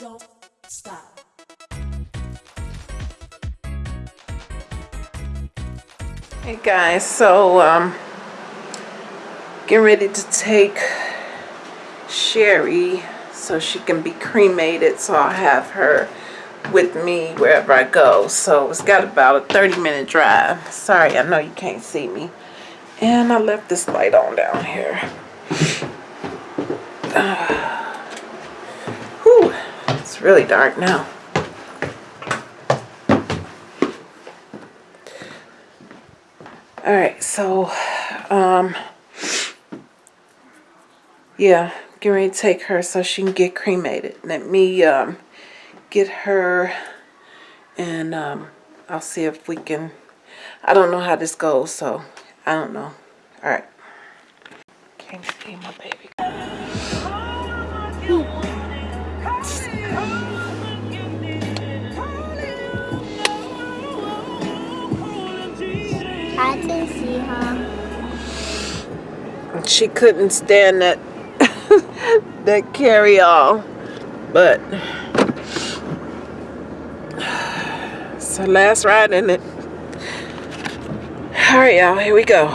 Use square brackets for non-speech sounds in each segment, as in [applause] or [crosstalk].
don't stop. Hey guys, so um, getting ready to take Sherry so she can be cremated so I'll have her with me wherever I go. So it's got about a 30 minute drive. Sorry, I know you can't see me. And I left this light on down here. Uh, [sighs] really dark now. All right, so, um, yeah, get ready to take her so she can get cremated. Let me, um, get her and, um, I'll see if we can, I don't know how this goes, so I don't know. All right. Can't see my baby. She couldn't stand that, [laughs] that carry-all, but it's her last ride in it. All right, y'all, here we go.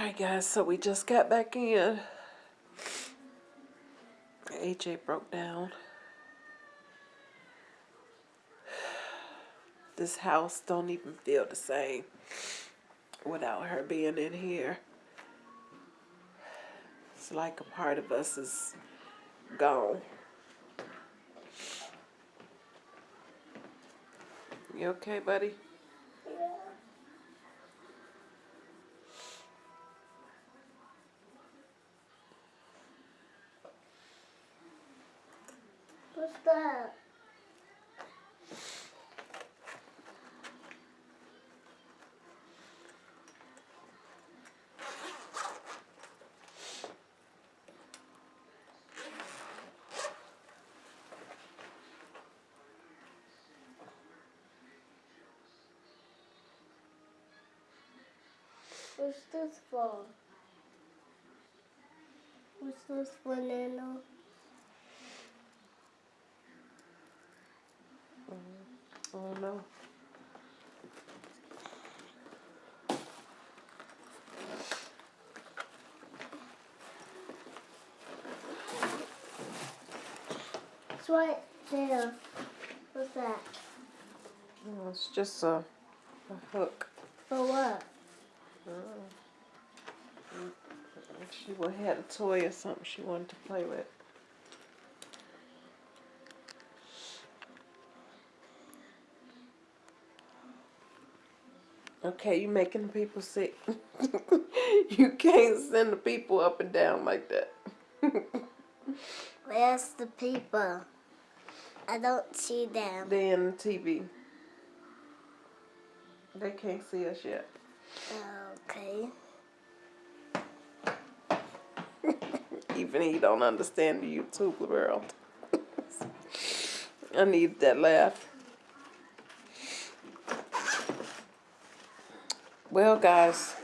Alright guys, so we just got back in. AJ broke down. This house don't even feel the same without her being in here. It's like a part of us is gone. You okay, buddy? What's? What's this for? What's this for, Nana? Oh no. It's right there. What's that? Oh, it's just a, a hook. For what? Oh. She would had a toy or something she wanted to play with. Okay, you're making the people sick. [laughs] you can't send the people up and down like that. Where's the people? I don't see them. They in the TV. They can't see us yet. Okay. [laughs] Even he don't understand the YouTube world. [laughs] I need that laugh. Well, guys,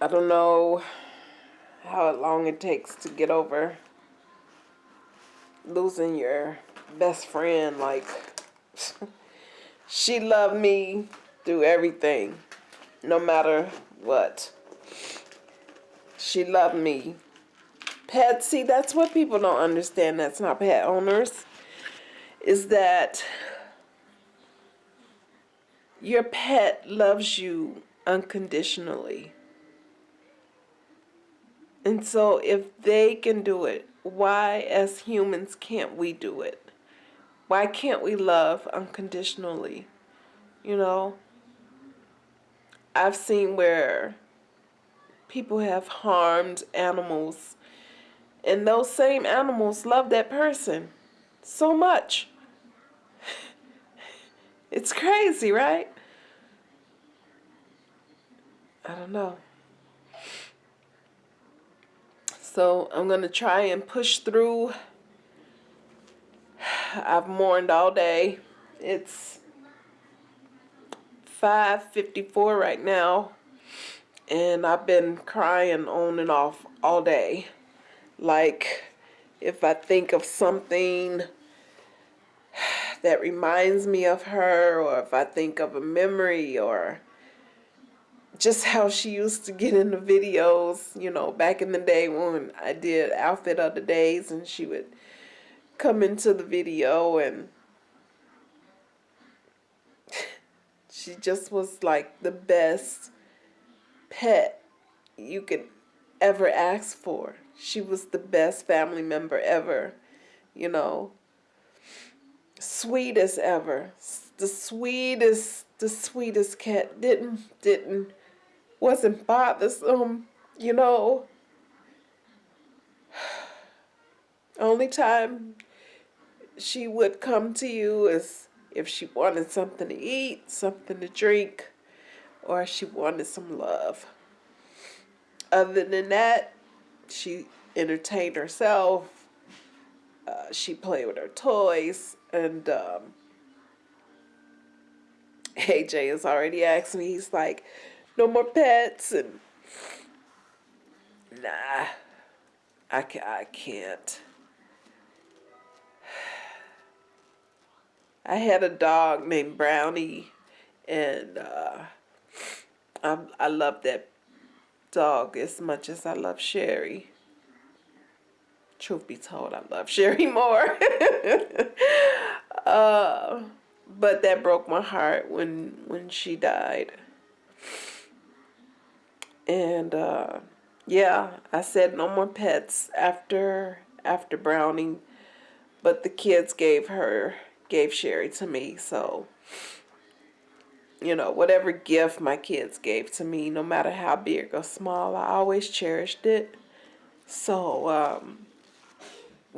I don't know how long it takes to get over losing your best friend. Like, [laughs] she loved me through everything, no matter what. She loved me. Pet, see, that's what people don't understand. That's not pet owners. Is that your pet loves you unconditionally. And so if they can do it, why as humans can't we do it? Why can't we love unconditionally? You know? I've seen where people have harmed animals and those same animals love that person so much. It's crazy, right? I don't know. So I'm going to try and push through. I've mourned all day. It's 5.54 right now. And I've been crying on and off all day. Like, if I think of something that reminds me of her or if I think of a memory or just how she used to get in the videos, you know, back in the day when I did Outfit of the Days and she would come into the video and [laughs] she just was like the best pet you could ever ask for. She was the best family member ever, you know sweetest ever. The sweetest, the sweetest cat. Didn't, didn't, wasn't bothersome, you know. [sighs] Only time she would come to you is if she wanted something to eat, something to drink, or she wanted some love. Other than that, she entertained herself. Uh, she played with her toys and um, AJ has already asked me, he's like, no more pets, and nah, I, I can't. [sighs] I had a dog named Brownie, and uh, I I love that dog as much as I love Sherry. Truth be told, I love Sherry more. [laughs] uh, but that broke my heart when when she died. And uh, yeah, I said no more pets after after Brownie, but the kids gave her gave Sherry to me, so you know, whatever gift my kids gave to me, no matter how big or small, I always cherished it. So um,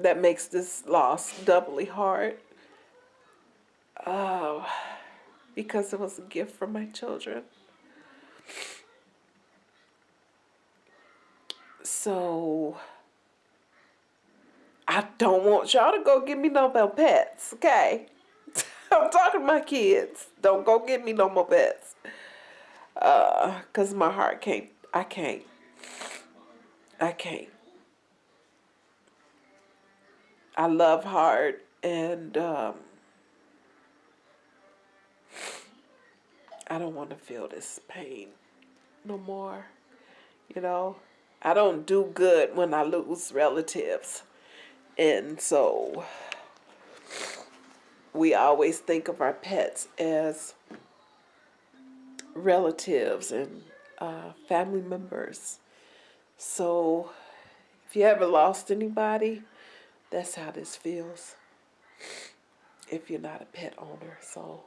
that makes this loss doubly hard. Uh, because it was a gift from my children. So I don't want y'all to go get me no more pets, okay? [laughs] I'm talking to my kids. Don't go get me no more pets. Uh, cause my heart can't. I can't. I can't. I love hard and um, I don't want to feel this pain no more. You know, I don't do good when I lose relatives. And so we always think of our pets as relatives and uh, family members. So if you ever lost anybody, that's how this feels. If you're not a pet owner, so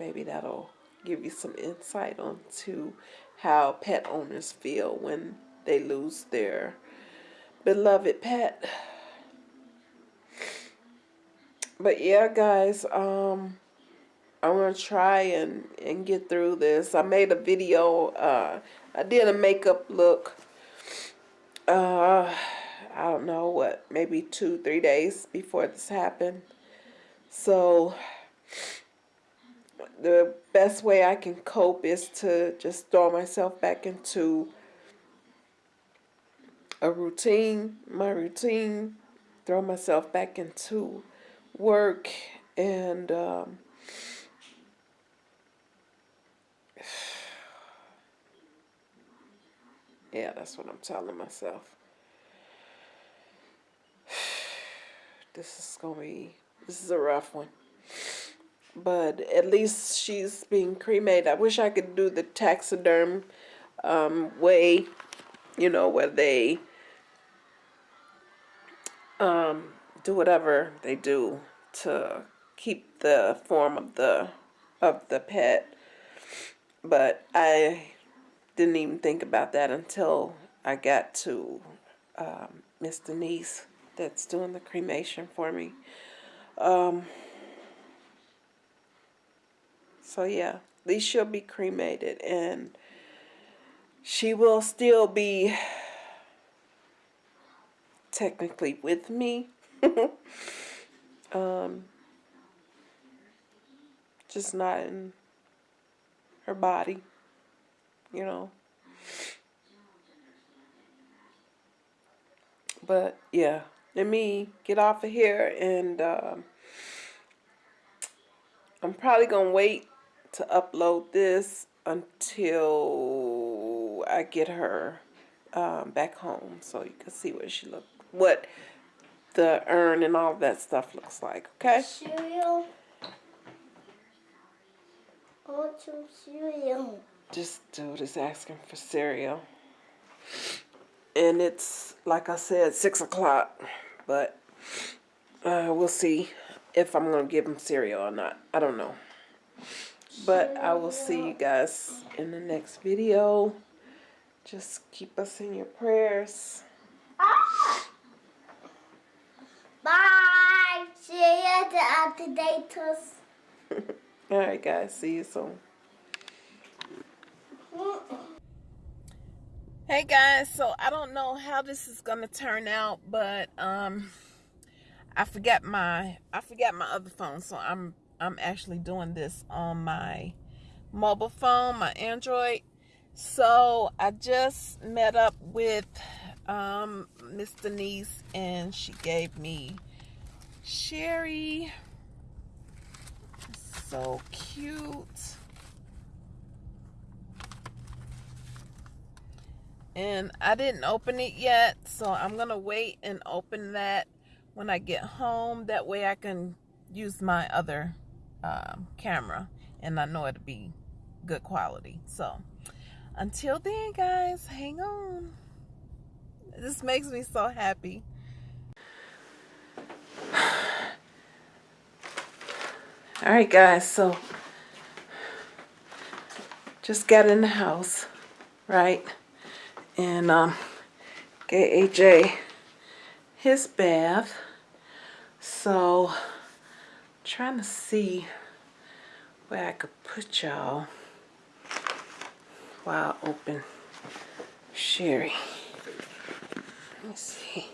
maybe that'll give you some insight onto how pet owners feel when they lose their beloved pet. But yeah, guys, um, I'm gonna try and and get through this. I made a video. Uh, I did a makeup look. Uh, I don't know what, maybe two, three days before this happened. So the best way I can cope is to just throw myself back into a routine, my routine, throw myself back into work and um, [sighs] yeah, that's what I'm telling myself. This is gonna be this is a rough one. But at least she's being cremated. I wish I could do the taxiderm um, way, you know, where they um, do whatever they do to keep the form of the of the pet. But I didn't even think about that until I got to um, Miss Denise that's doing the cremation for me. Um, so yeah, least she'll be cremated and she will still be technically with me. [laughs] um, just not in her body, you know. But yeah, let me get off of here and um, I'm probably going to wait to upload this until I get her um, back home so you can see what she look what the urn and all that stuff looks like okay? Cereal. I want some cereal. Just dude is asking for cereal and it's like I said six o'clock but uh, we'll see if I'm gonna give him cereal or not. I don't know. But I will see you guys in the next video. Just keep us in your prayers. Ah! bye. See you at the updaters [laughs] all right guys. See you soon Hey guys, so I don't know how this is gonna turn out, but um, I forgot my I forgot my other phone, so I'm I'm actually doing this on my mobile phone, my Android. So I just met up with um, Miss Denise, and she gave me Sherry. So cute. And I didn't open it yet, so I'm gonna wait and open that when I get home. That way I can use my other um, camera, and I know it'll be good quality. So until then, guys, hang on. This makes me so happy. [sighs] All right, guys, so just got in the house, right? And um, gave AJ his bath. So, trying to see where I could put y'all while open Sherry. Let me see.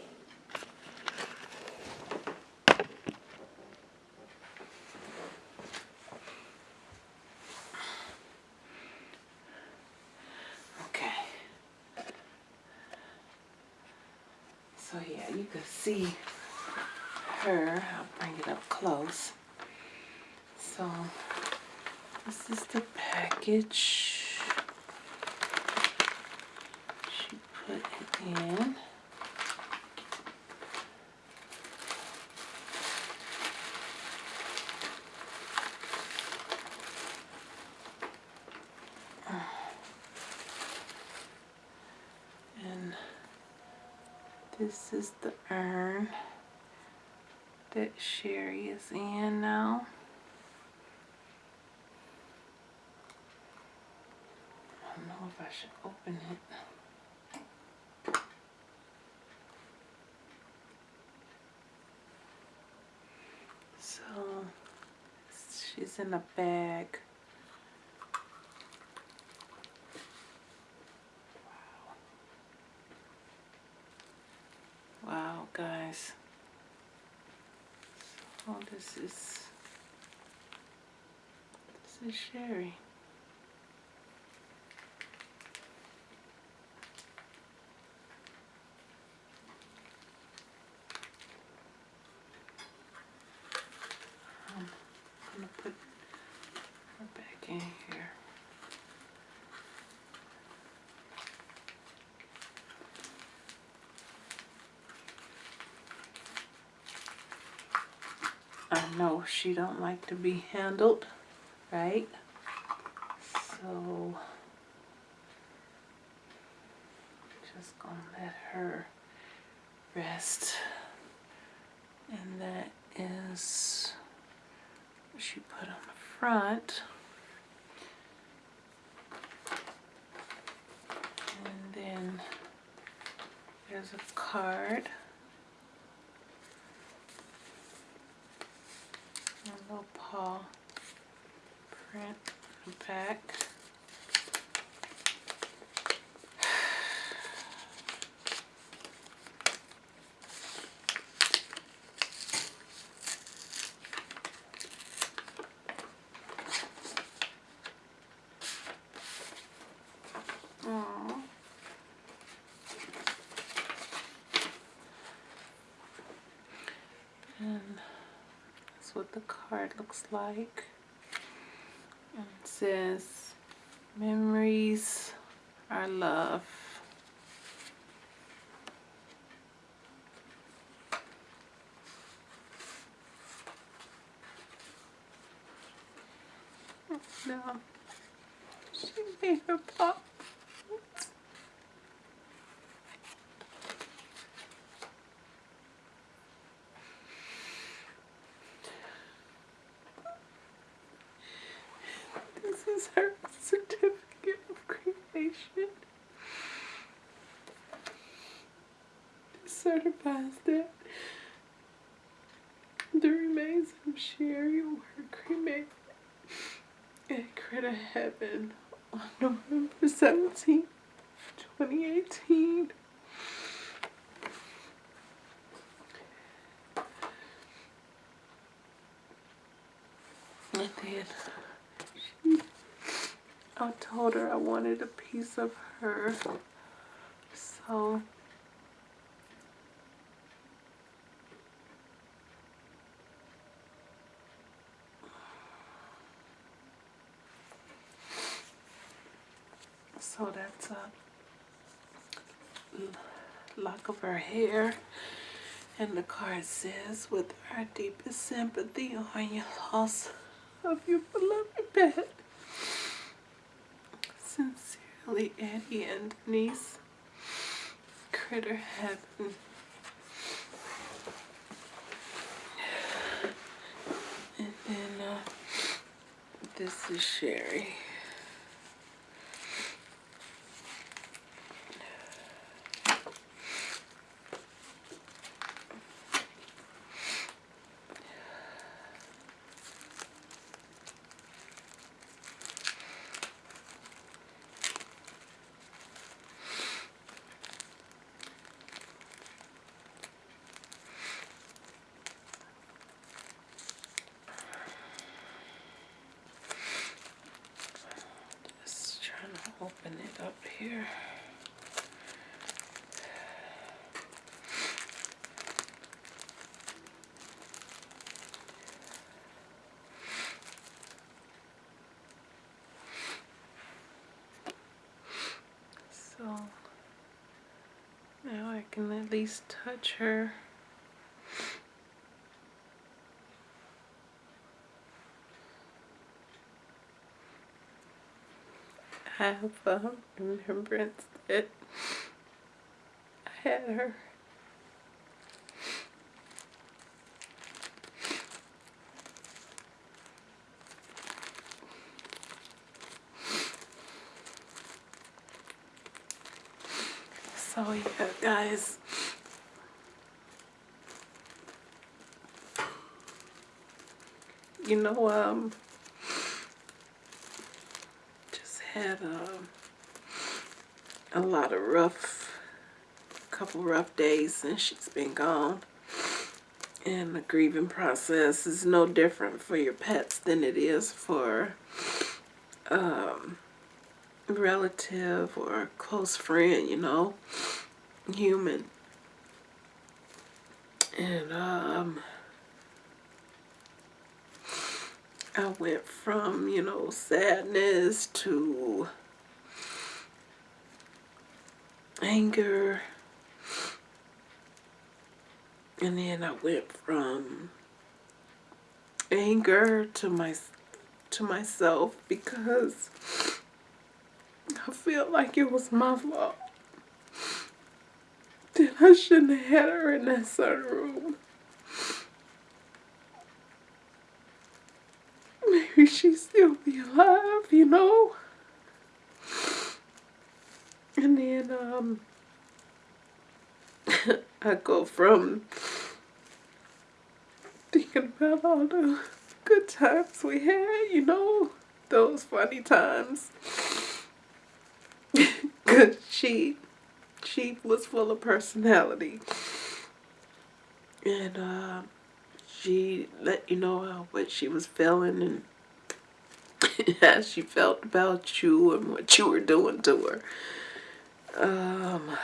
Okay. So yeah, you can see her. I'll bring it up close. So this is the package. She put it in. And this is the urn that Sherry is in now. I don't know if I should open it. So she's in a bag. Wow, guys. So this is this is Sherry. Um, I'm gonna put her back in here. Know she don't like to be handled, right? So just gonna let her rest. And that is what she put on the front. And then there's a card. A little paw print on the back. Aww. And that's what the card looks like. And it says, Memories are love. No. She made her pop. This is her certificate of cremation. It certifies that the remains of Sherry were cremated at Critter Heaven on November 17th, 2018. And then she, I told her I wanted a piece of her. So So that's a lock of her hair. And the card says, with our deepest sympathy on your loss of your beloved pet. Sincerely, Eddie and Denise. Critter Heaven. And then uh, this is Sherry. Just trying to open it up here. So now I can at least touch her. I have um, remembrance that I had her. So yeah, guys. You know, um, just had um, a lot of rough, couple rough days since she's been gone. And the grieving process is no different for your pets than it is for um, a relative or close friend, you know, human. And um, I went from, you know, sadness to anger. And then I went from anger to my to myself because I feel like it was my fault. That I shouldn't have had her in that sunroom. Maybe she'd still be alive, you know? And then, um, [laughs] I go from thinking about all the good times we had, you know, those funny times. She, she was full of personality, and uh, she let you know what she was feeling and [laughs] how she felt about you and what you were doing to her. Um,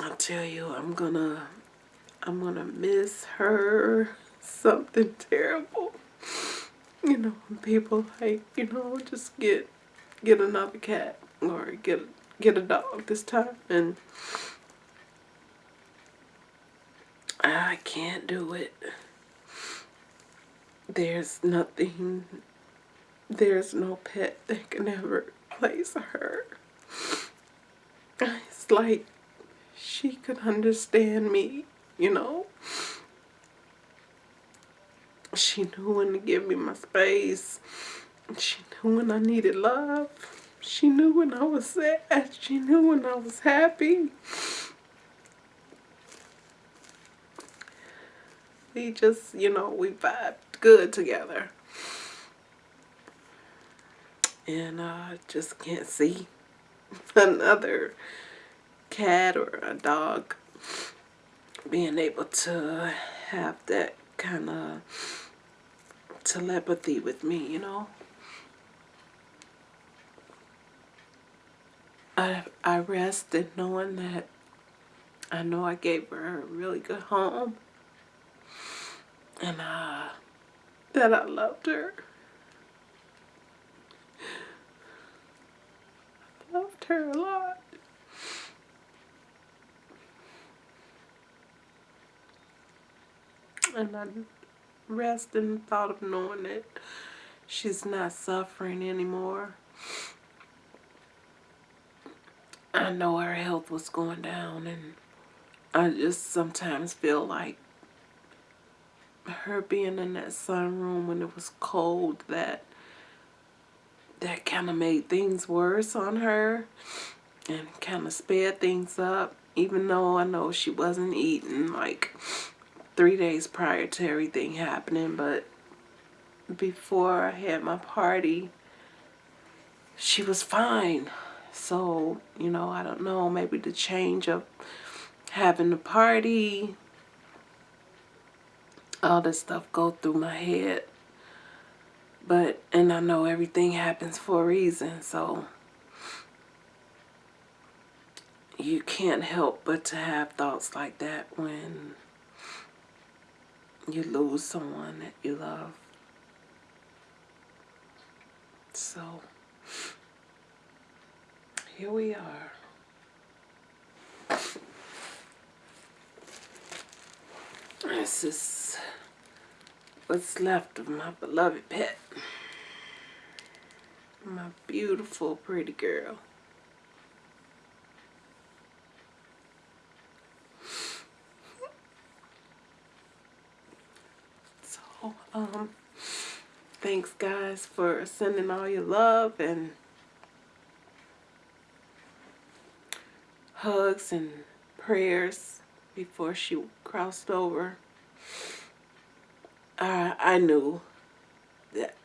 I tell you, I'm gonna, I'm gonna miss her [laughs] something terrible. You know, people like, you know, just get, get another cat or get, get a dog this time, and I can't do it. There's nothing, there's no pet that can ever replace her. It's like she could understand me, you know. She knew when to give me my space. She knew when I needed love. She knew when I was sad. She knew when I was happy. We just, you know, we vibed good together. And I just can't see [laughs] another cat or a dog being able to have that kind of telepathy with me, you know. I I rested knowing that I know I gave her a really good home and uh, that I loved her. I loved her a lot. And I rest in the thought of knowing that she's not suffering anymore. I know her health was going down, and I just sometimes feel like her being in that sunroom when it was cold that that kind of made things worse on her and kind of sped things up even though I know she wasn't eating like three days prior to everything happening but before I had my party she was fine so you know I don't know maybe the change of having the party all this stuff go through my head. But, and I know everything happens for a reason, so you can't help but to have thoughts like that when you lose someone that you love. So, here we are. This is what's left of my beloved pet. My beautiful, pretty girl. So, um, thanks guys for sending all your love and hugs and prayers before she crossed over. I I knew that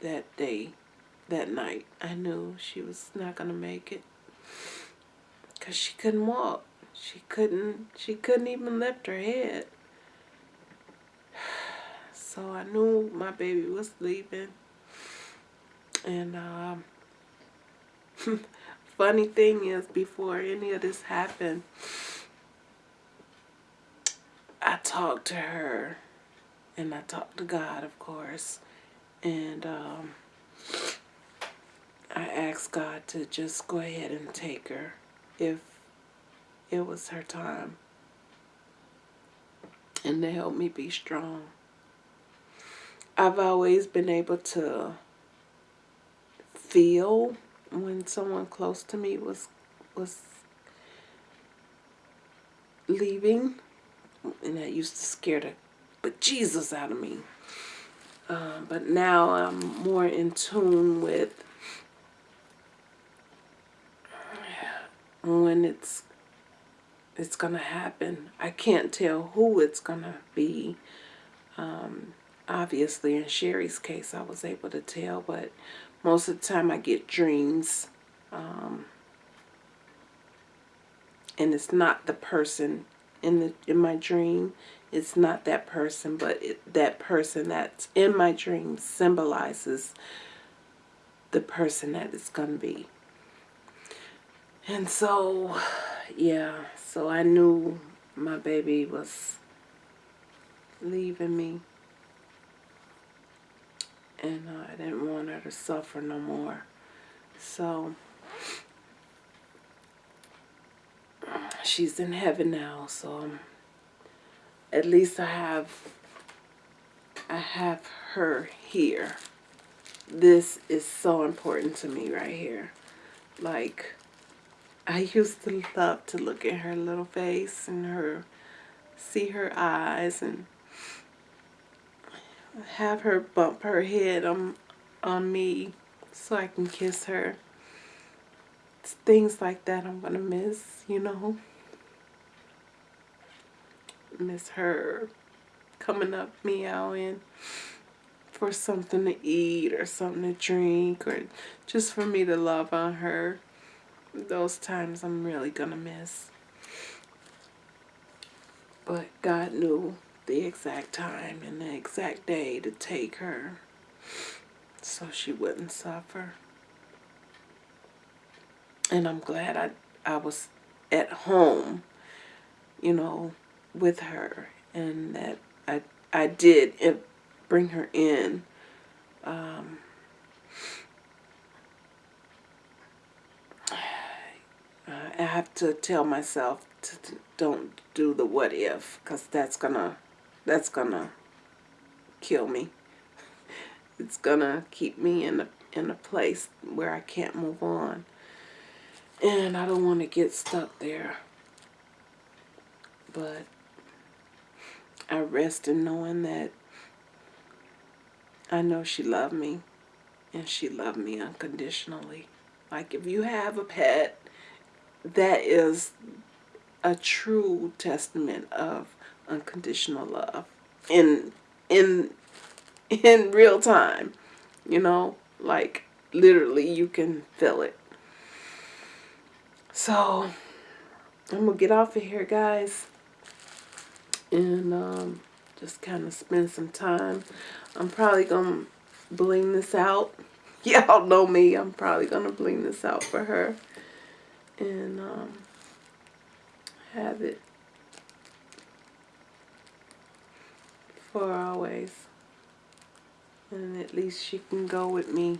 that day, that night, I knew she was not gonna make it, cause she couldn't walk. She couldn't. She couldn't even lift her head. [sighs] So I knew my baby was leaving, and um, [laughs] funny thing is, before any of this happened. I talked to her and I talked to God, of course, and um, I asked God to just go ahead and take her if it was her time and to help me be strong. I've always been able to feel when someone close to me was was leaving and that used to scare the but Jesus out of me. Um, but now I'm more in tune with when it's it's gonna happen. I can't tell who it's gonna be. Um, obviously, in Sherry's case, I was able to tell, but most of the time I get dreams. Um, and it's not the person in the in my dream it's not that person but it, that person that's in my dream symbolizes the person that it's gonna be and so yeah so I knew my baby was leaving me and uh, I didn't want her to suffer no more so she's in heaven now, so um, at least I have I have her here. This is so important to me right here. Like I used to love to look at her little face and her see her eyes and have her bump her head on on me so I can kiss her. It's things like that I'm gonna miss, you know miss her coming up meowing for something to eat or something to drink or just for me to love on her. Those times I'm really gonna miss. But God knew the exact time and the exact day to take her so she wouldn't suffer. And I'm glad I, I was at home, you know, with her and that I, I did bring her in. Um, I have to tell myself to, to don't do the what if because that's gonna that's gonna kill me. It's gonna keep me in a in a place where I can't move on. And I don't want to get stuck there. But I rest in knowing that I know she loved me and she loved me unconditionally. Like if you have a pet, that is a true testament of unconditional love in in in real time. You know, like literally you can feel it. So I'm gonna get off of here guys and um, just kind of spend some time. I'm probably gonna bling this out. [laughs] Y'all know me. I'm probably gonna bling this out for her and um, have it for always. And at least she can go with me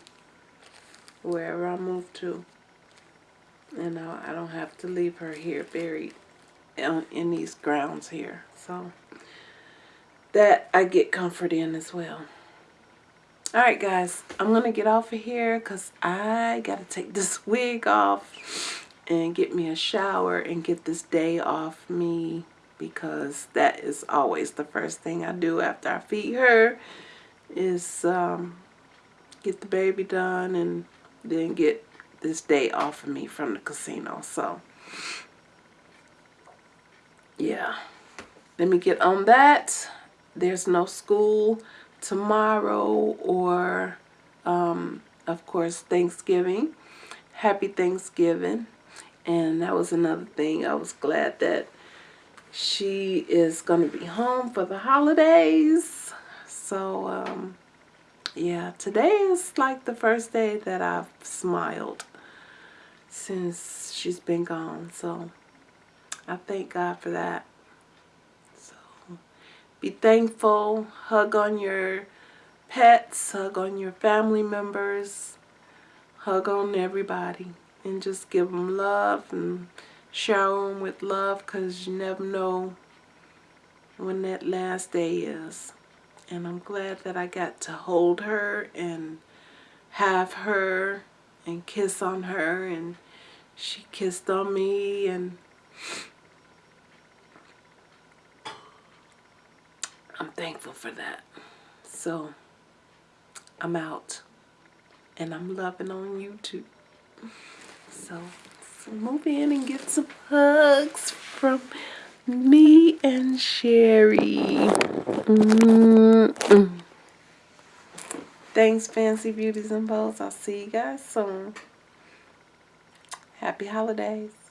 wherever I move to. And I, don't have to leave her here buried in, in these grounds here. So that I get comfort in as well. Alright guys, I'm going to get off of here because I got to take [laughs] this wig off and get me a shower and get this day off me because that is always the first thing I do after I feed her is um, get the baby done and then get this day off of me from the casino. So, yeah. Let me get on that. There's no school tomorrow or, um, of course, Thanksgiving. Happy Thanksgiving. And that was another thing. I was glad that she is going to be home for the holidays. So, um, yeah, today is like the first day that I've smiled since she's been gone. So, I thank God for that. So, be thankful. Hug on your pets. Hug on your family members. Hug on everybody. And just give them love and shower them with love because you never know when that last day is. And I'm glad that I got to hold her and have her and kiss on her and she kissed on me and I'm thankful for that. So I'm out and I'm loving on you too. So, so move in and get some hugs from me and Sherry. Mm -mm. Thanks, Fancy Beauties and Bows. I'll see you guys soon. Happy holidays.